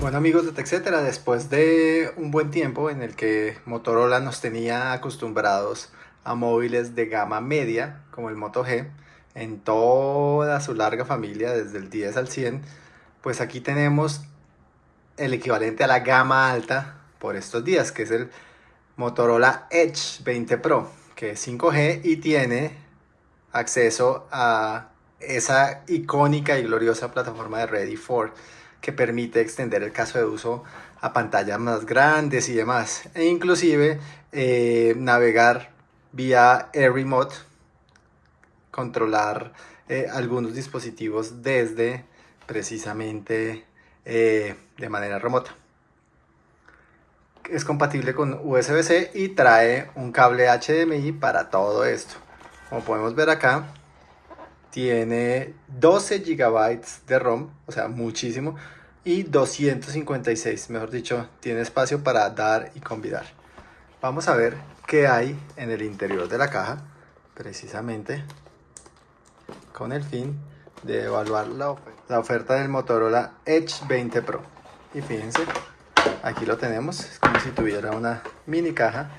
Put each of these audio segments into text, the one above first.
Bueno amigos de TechCetera, después de un buen tiempo en el que Motorola nos tenía acostumbrados a móviles de gama media como el Moto G en toda su larga familia desde el 10 al 100 pues aquí tenemos el equivalente a la gama alta por estos días que es el Motorola Edge 20 Pro que es 5G y tiene acceso a esa icónica y gloriosa plataforma de Ready for que permite extender el caso de uso a pantallas más grandes y demás e inclusive eh, navegar vía Air Remote controlar eh, algunos dispositivos desde precisamente eh, de manera remota. Es compatible con USB-C y trae un cable HDMI para todo esto. Como podemos ver acá, tiene 12 GB de ROM, o sea, muchísimo, y 256, mejor dicho, tiene espacio para dar y convidar. Vamos a ver qué hay en el interior de la caja, precisamente con el fin de evaluar la oferta, la oferta del Motorola Edge 20 Pro. Y fíjense, aquí lo tenemos, es como si tuviera una mini caja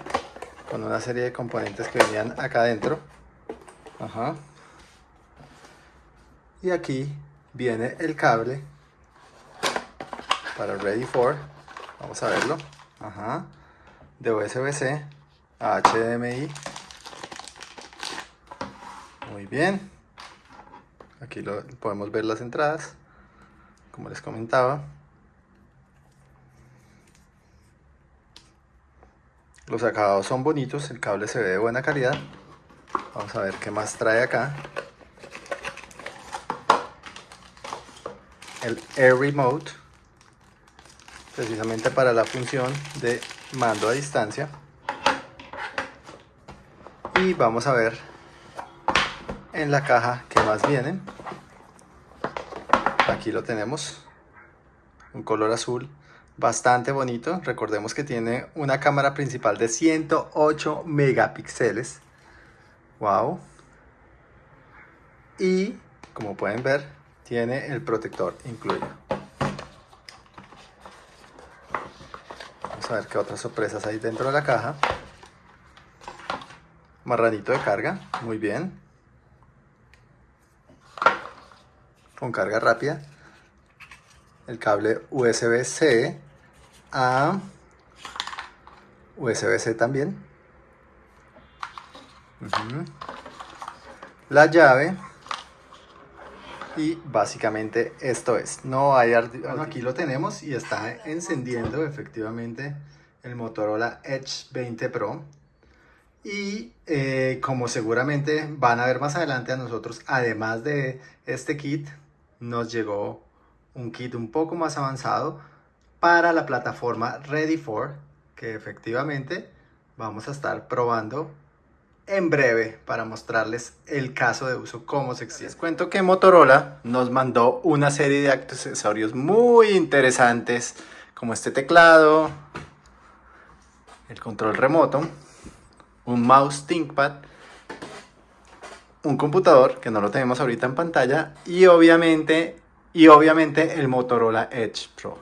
con una serie de componentes que venían acá adentro. Ajá. Y aquí viene el cable para Ready for, vamos a verlo, Ajá. de USB-C a HDMI. Muy bien. Aquí lo, podemos ver las entradas, como les comentaba. Los acabados son bonitos, el cable se ve de buena calidad. Vamos a ver qué más trae acá. El Air Remote, precisamente para la función de mando a distancia y vamos a ver en la caja más vienen aquí lo tenemos. Un color azul bastante bonito. Recordemos que tiene una cámara principal de 108 megapíxeles. Wow y como pueden ver tiene el protector incluido. Vamos a ver qué otras sorpresas hay dentro de la caja. Marranito de carga, muy bien. Con carga rápida. El cable USB-C a USB-C también. La llave. Y básicamente esto es. No hay aquí lo tenemos y está encendiendo efectivamente el Motorola Edge 20 Pro y eh, como seguramente van a ver más adelante a nosotros, además de este kit, nos llegó un kit un poco más avanzado para la plataforma Ready for, que efectivamente vamos a estar probando en breve para mostrarles el caso de uso, cómo se extiende. Les cuento que Motorola nos mandó una serie de accesorios muy interesantes, como este teclado, el control remoto, un mouse ThinkPad, un computador que no lo tenemos ahorita en pantalla y obviamente, y obviamente el Motorola Edge Pro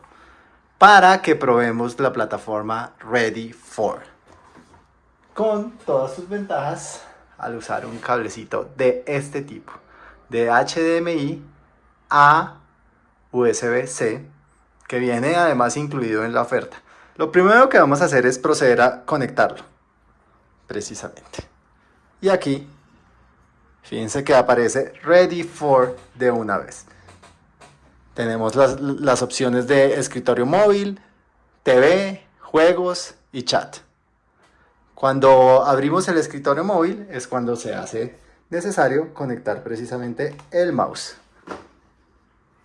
para que probemos la plataforma Ready for con todas sus ventajas al usar un cablecito de este tipo de HDMI a USB-C que viene además incluido en la oferta. Lo primero que vamos a hacer es proceder a conectarlo precisamente. Y aquí, fíjense que aparece Ready for de una vez. Tenemos las, las opciones de escritorio móvil, TV, juegos y chat. Cuando abrimos el escritorio móvil es cuando se hace necesario conectar precisamente el mouse.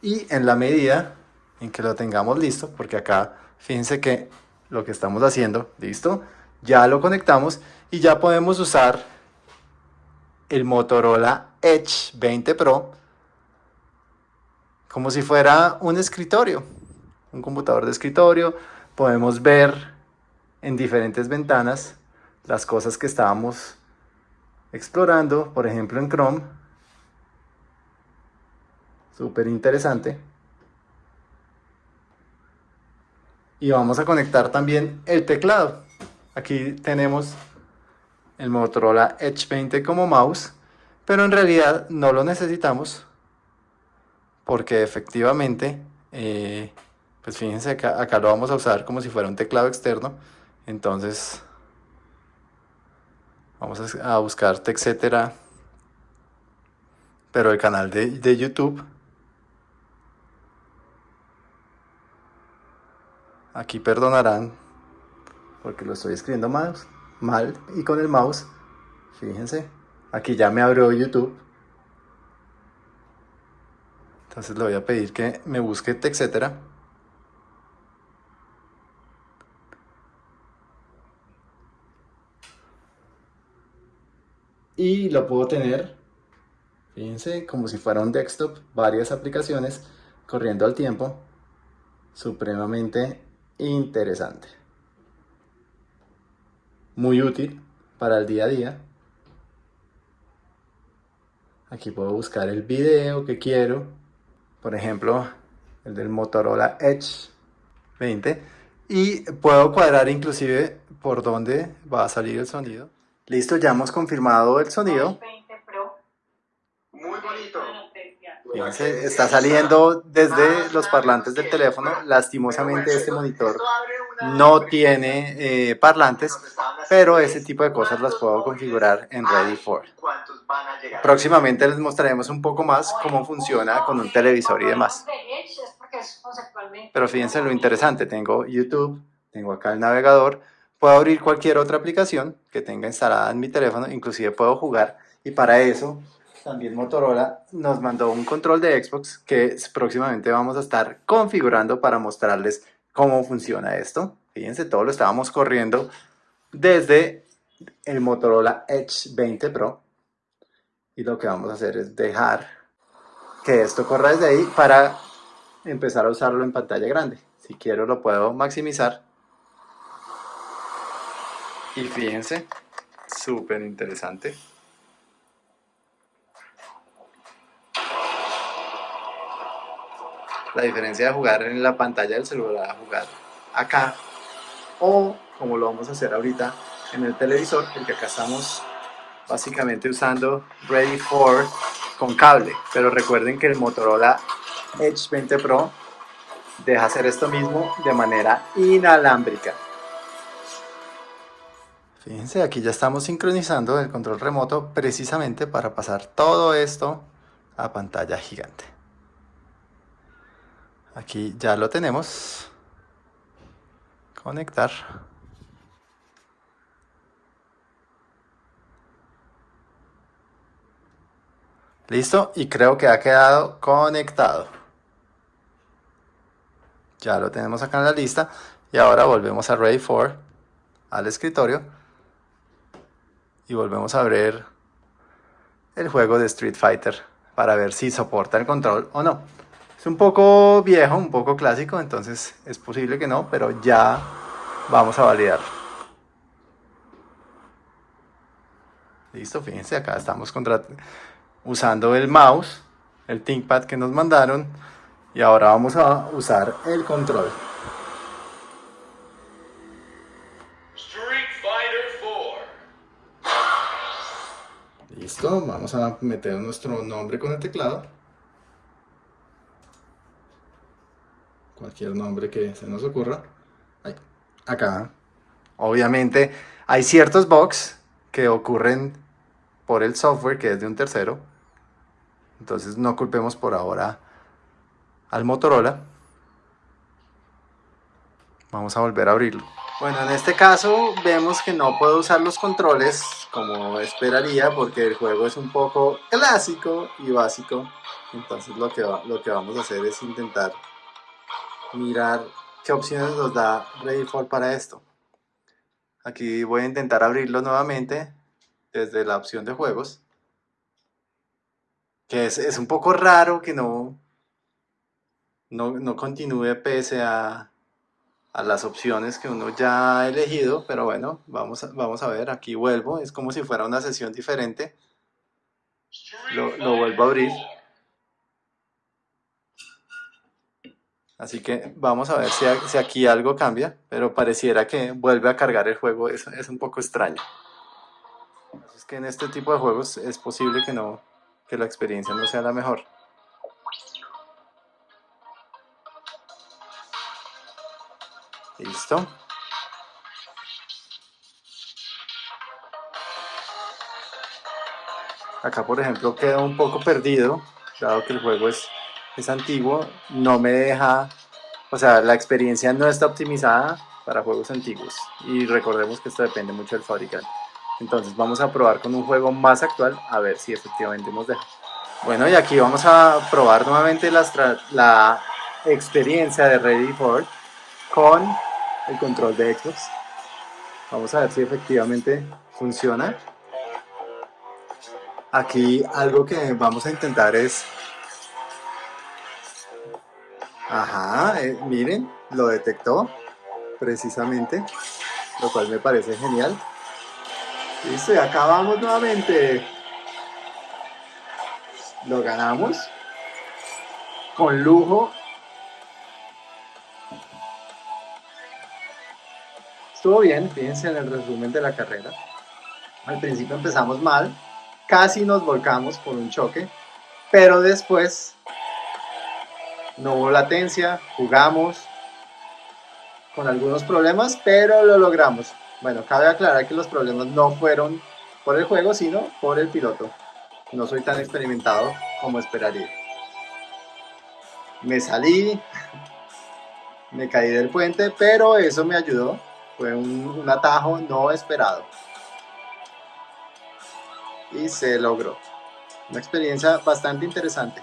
Y en la medida en que lo tengamos listo, porque acá fíjense que lo que estamos haciendo, listo, ya lo conectamos y ya podemos usar el Motorola Edge 20 Pro como si fuera un escritorio un computador de escritorio, podemos ver en diferentes ventanas las cosas que estábamos explorando, por ejemplo en Chrome. Súper interesante. Y vamos a conectar también el teclado. Aquí tenemos el Motorola Edge 20 como mouse, pero en realidad no lo necesitamos porque efectivamente, eh, pues fíjense acá, acá lo vamos a usar como si fuera un teclado externo, entonces vamos a buscar TechCetera, pero el canal de, de YouTube. Aquí perdonarán porque lo estoy escribiendo mal, mal y con el mouse, fíjense, aquí ya me abrió YouTube. Entonces le voy a pedir que me busque etcétera. Y lo puedo tener, fíjense, como si fuera un desktop, varias aplicaciones corriendo al tiempo, supremamente interesante muy útil para el día a día. Aquí puedo buscar el video que quiero. Por ejemplo, el del Motorola Edge 20. Y puedo cuadrar inclusive por dónde va a salir el sonido. Listo, ya hemos confirmado el sonido. Muy bonito. Fíjense, está saliendo desde los parlantes del teléfono. Lastimosamente este monitor no tiene eh, parlantes, pero ese tipo de cosas las puedo configurar en Ready for. Próximamente les mostraremos un poco más cómo funciona con un televisor y demás. Pero fíjense lo interesante, tengo YouTube, tengo acá el navegador, puedo abrir cualquier otra aplicación que tenga instalada en mi teléfono, inclusive puedo jugar y para eso también Motorola nos mandó un control de Xbox que próximamente vamos a estar configurando para mostrarles cómo funciona esto. Fíjense, todo lo estábamos corriendo desde el Motorola Edge 20 Pro. Y lo que vamos a hacer es dejar que esto corra desde ahí para empezar a usarlo en pantalla grande. Si quiero lo puedo maximizar. Y fíjense, súper interesante. La diferencia de jugar en la pantalla del celular a jugar acá o como lo vamos a hacer ahorita en el televisor porque acá estamos básicamente usando Ready for con cable. Pero recuerden que el Motorola Edge 20 Pro deja hacer esto mismo de manera inalámbrica. Fíjense aquí ya estamos sincronizando el control remoto precisamente para pasar todo esto a pantalla gigante Aquí ya lo tenemos. Conectar. Listo, y creo que ha quedado conectado. Ya lo tenemos acá en la lista. Y ahora volvemos a Ready for, al escritorio. Y volvemos a abrir el juego de Street Fighter para ver si soporta el control o no. Es un poco viejo, un poco clásico, entonces es posible que no, pero ya vamos a validar. Listo, fíjense, acá estamos usando el mouse, el ThinkPad que nos mandaron, y ahora vamos a usar el control. Listo, vamos a meter nuestro nombre con el teclado. Cualquier nombre que se nos ocurra. acá. Obviamente hay ciertos bugs que ocurren por el software que es de un tercero. Entonces no culpemos por ahora al Motorola. Vamos a volver a abrirlo. Bueno, en este caso vemos que no puedo usar los controles como esperaría porque el juego es un poco clásico y básico. Entonces lo que, lo que vamos a hacer es intentar mirar qué opciones nos da Ready for para esto. Aquí voy a intentar abrirlo nuevamente desde la opción de juegos. Que es, es un poco raro que no, no, no continúe pese a, a las opciones que uno ya ha elegido, pero bueno, vamos a, vamos a ver, aquí vuelvo, es como si fuera una sesión diferente, lo vuelvo a abrir, así que vamos a ver si, aquí algo cambia, pero pareciera que vuelve a cargar el juego, es, un poco extraño. Es que en este tipo de juegos es posible que no, que la experiencia no sea la mejor. Listo. Acá, por ejemplo, queda un poco perdido, dado que el juego es, es antiguo, no me deja, o sea, la experiencia no está optimizada para juegos antiguos. Y recordemos que esto depende mucho del fabricante. Entonces vamos a probar con un juego más actual a ver si efectivamente nos deja. Bueno, y aquí vamos a probar nuevamente la, experiencia de Ready for con el control de Xbox. Vamos a ver si efectivamente funciona. Aquí algo que vamos a intentar es... Ajá, eh, miren, lo detectó precisamente, lo cual me parece genial. Listo, y acabamos nuevamente. Lo ganamos. Con lujo. Estuvo bien, fíjense en el resumen de la carrera. Al principio empezamos mal, casi nos volcamos por un choque, pero después no hubo latencia, jugamos con algunos problemas, pero lo logramos. Bueno, cabe aclarar que los problemas no fueron por el juego, sino por el piloto. No soy tan experimentado como esperaría. Me salí, me caí del puente, pero eso me ayudó. Fue un, un atajo no esperado. Y se logró. Una experiencia bastante interesante.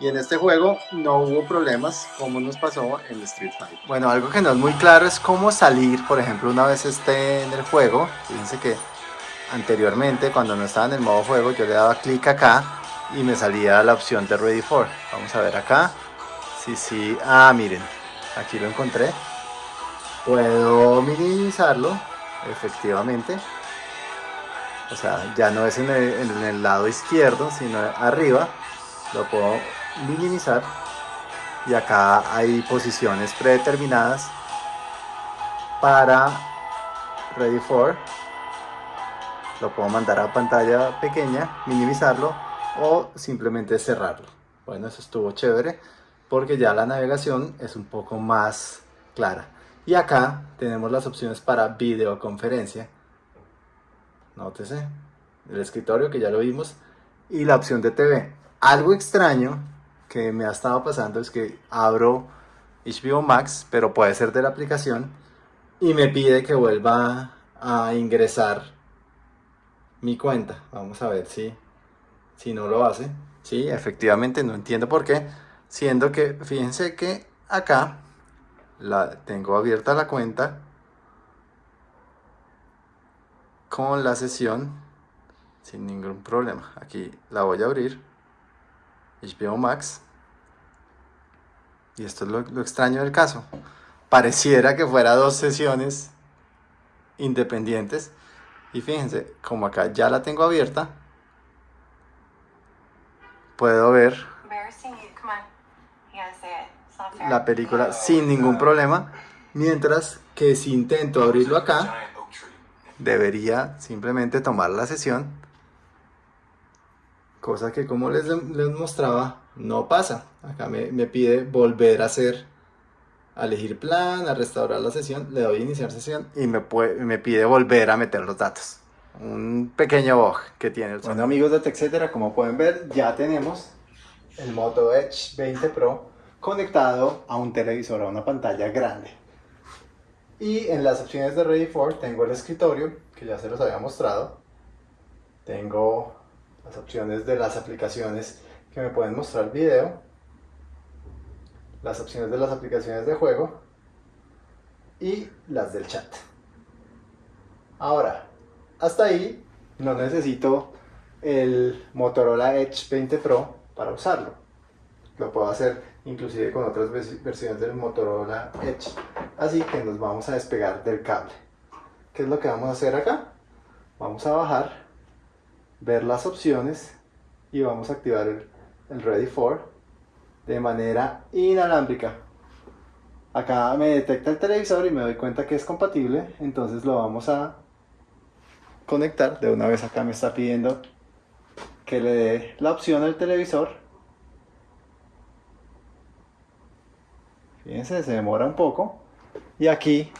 Y en este juego no hubo problemas como nos pasó en Street Fighter. Bueno, algo que no es muy claro es cómo salir, por ejemplo, una vez esté en el juego. Fíjense que anteriormente, cuando no estaba en el modo juego, yo le daba clic acá y me salía la opción de Ready for. Vamos a ver acá. Sí, sí. Ah, miren, aquí lo encontré. Puedo minimizarlo, efectivamente. O sea, ya no es en el, en el lado izquierdo, sino arriba. Lo puedo minimizar. Y acá hay posiciones predeterminadas para ready for. Lo puedo mandar a pantalla pequeña minimizarlo o simplemente cerrarlo. Bueno eso estuvo chévere porque ya la navegación es un poco más clara. Y acá tenemos las opciones para videoconferencia. Nótese el escritorio que ya lo vimos y la opción de TV algo extraño que me ha estado pasando es que abro HBO Max, pero puede ser de la aplicación, y me pide que vuelva a ingresar mi cuenta. Vamos a ver si, si no lo hace. Sí, efectivamente, no entiendo por qué. Siendo que, fíjense que acá la, tengo abierta la cuenta con la sesión sin ningún problema. Aquí la voy a abrir. HBO Max. Y esto es lo, lo, extraño del caso. Pareciera que fuera dos sesiones independientes. Y fíjense, como acá ya la tengo abierta, puedo ver la película sin ningún problema. Mientras que si intento abrirlo acá, debería simplemente tomar la sesión cosa que como les, les mostraba no pasa. Acá me, me, pide volver a hacer a elegir plan a restaurar la sesión. Le doy iniciar sesión y me, puede, me pide volver a meter los datos. Un pequeño bug que tiene el bueno amigos de TechCetera como pueden ver ya tenemos el Moto Edge 20 Pro conectado a un televisor a una pantalla grande. Y en las opciones de Ready for tengo el escritorio que ya se los había mostrado. Tengo las opciones de las aplicaciones que me pueden mostrar video, las opciones de las aplicaciones de juego y las del chat. Ahora, hasta ahí no necesito el Motorola Edge 20 Pro para usarlo. Lo puedo hacer inclusive con otras versiones del Motorola Edge. Así que nos vamos a despegar del cable. ¿Qué es lo que vamos a hacer acá? Vamos a bajar, ver las opciones y vamos a activar el, Ready for de manera inalámbrica. Acá me detecta el televisor y me doy cuenta que es compatible, entonces lo vamos a conectar. De una vez acá me está pidiendo que le dé la opción al televisor. Fíjense, se demora un poco. Y aquí,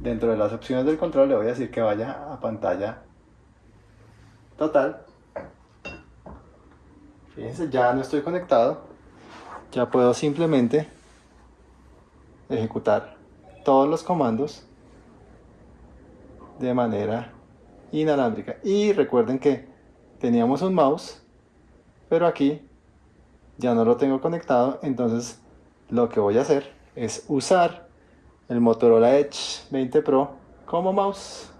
dentro de las opciones del control, le voy a decir que vaya a pantalla total. Fíjense, ya no estoy conectado. Ya puedo simplemente ejecutar todos los comandos de manera inalámbrica. Y recuerden que teníamos un mouse, pero aquí ya no lo tengo conectado, entonces lo que voy a hacer es usar el Motorola Edge 20 Pro como mouse.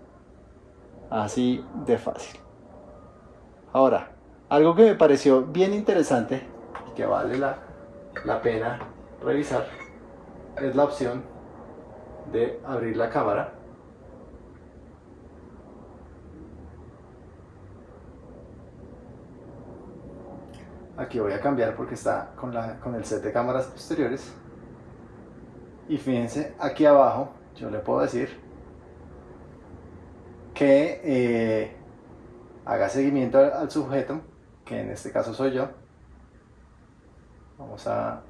Así de fácil. Ahora, algo que me pareció bien interesante y que vale la, pena revisar es la opción de abrir la cámara. Aquí voy a cambiar porque está con el set de cámaras posteriores. Y fíjense, aquí abajo yo le puedo decir que eh, haga seguimiento al sujeto que en este caso soy yo, vamos a,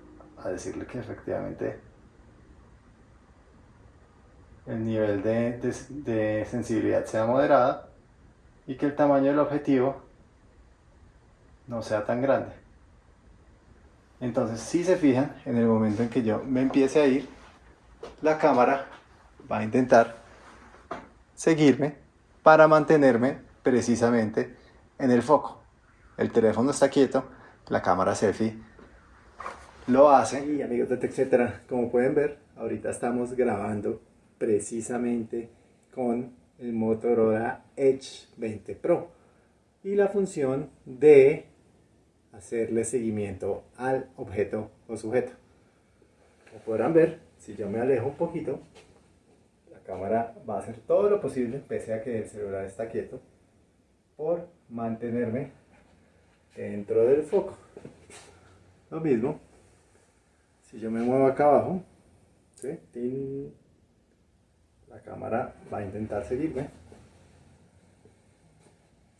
decirle que efectivamente el nivel de, de, sensibilidad sea moderada y que el tamaño del objetivo no sea tan grande. Entonces, si se fijan, en el momento en que yo me empiece a ir, la cámara va a intentar seguirme para mantenerme precisamente en el foco el teléfono está quieto, la cámara selfie lo hace. Y amigos de etcétera, como pueden ver, ahorita estamos grabando precisamente con el Motorola Edge 20 Pro y la función de hacerle seguimiento al objeto o sujeto. Como podrán ver, si yo me alejo un poquito, la cámara va a hacer todo lo posible, pese a que el celular está quieto, por mantenerme dentro del foco. Lo mismo, si yo me muevo acá abajo, la cámara va a intentar seguirme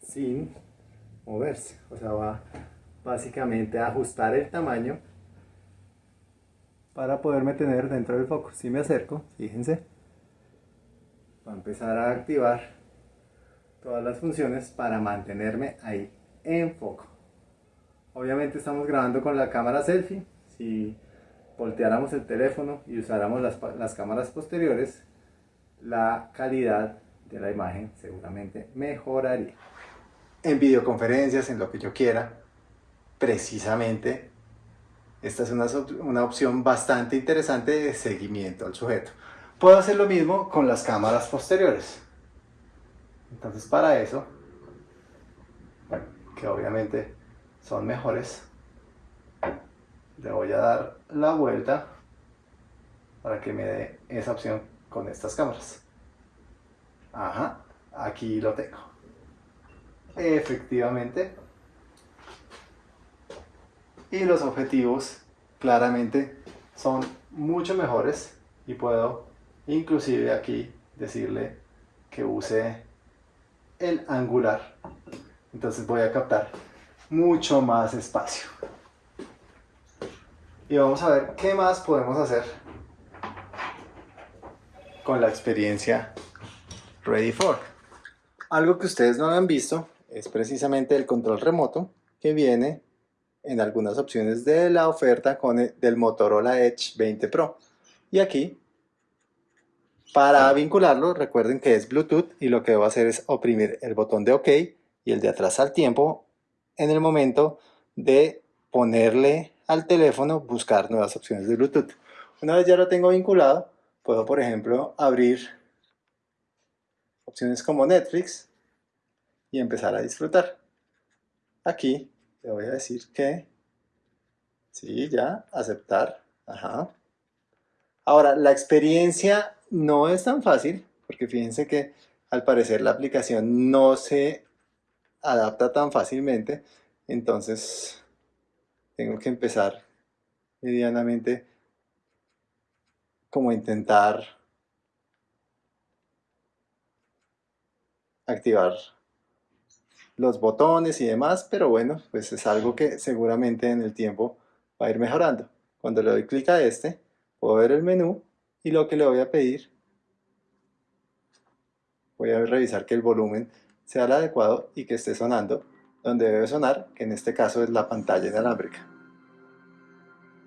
sin moverse. O sea, va básicamente a ajustar el tamaño para poderme tener dentro del foco. Si me acerco, fíjense, va a empezar a activar todas las funciones para mantenerme ahí en foco. Obviamente estamos grabando con la cámara selfie. Si volteáramos el teléfono y usáramos las, cámaras posteriores, la calidad de la imagen seguramente mejoraría. En videoconferencias, en lo que yo quiera, precisamente esta es una, una, opción bastante interesante de seguimiento al sujeto. Puedo hacer lo mismo con las cámaras posteriores. Entonces para eso, que obviamente son mejores le voy a dar la vuelta para que me dé esa opción con estas cámaras. Ajá, aquí lo tengo. Efectivamente. Y los objetivos claramente son mucho mejores y puedo inclusive aquí decirle que use el angular entonces voy a captar mucho más espacio. Y vamos a ver qué más podemos hacer con la experiencia Ready for. Algo que ustedes no han visto es precisamente el control remoto que viene en algunas opciones de la oferta con el, del Motorola Edge 20 Pro. Y aquí, para vincularlo, recuerden que es Bluetooth y lo que debo hacer es oprimir el botón de OK y el de atrás al tiempo en el momento de ponerle al teléfono buscar nuevas opciones de Bluetooth. Una vez ya lo tengo vinculado, puedo por ejemplo abrir opciones como Netflix y empezar a disfrutar. Aquí le voy a decir que Sí, ya, aceptar. Ajá. Ahora, la experiencia no es tan fácil, porque fíjense que al parecer la aplicación no se adapta tan fácilmente, entonces tengo que empezar medianamente como intentar activar los botones y demás, pero bueno, pues es algo que seguramente en el tiempo va a ir mejorando. Cuando le doy clic a este, puedo ver el menú y lo que le voy a pedir, voy a revisar que el volumen sea el adecuado y que esté sonando donde debe sonar, que en este caso es la pantalla inalámbrica.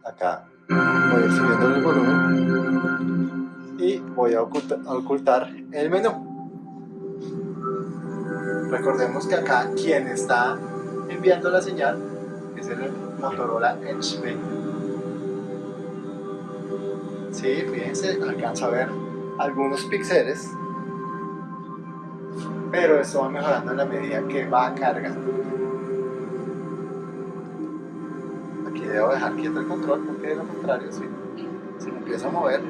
Acá voy a ir subiendo el volumen y voy a ocultar el menú. Recordemos que acá quien está enviando la señal es el Motorola Edge 20. Sí, fíjense, alcanza a ver algunos píxeles, pero esto va mejorando en la medida que va cargando. Aquí debo dejar quieto el control porque de lo contrario, si, si me empiezo a mover,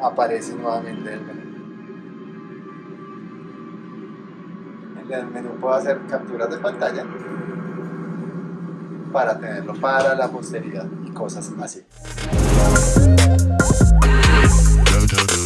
aparece nuevamente el menú. En el menú puedo hacer capturas de pantalla para tenerlo para la posteridad y cosas así. do do do.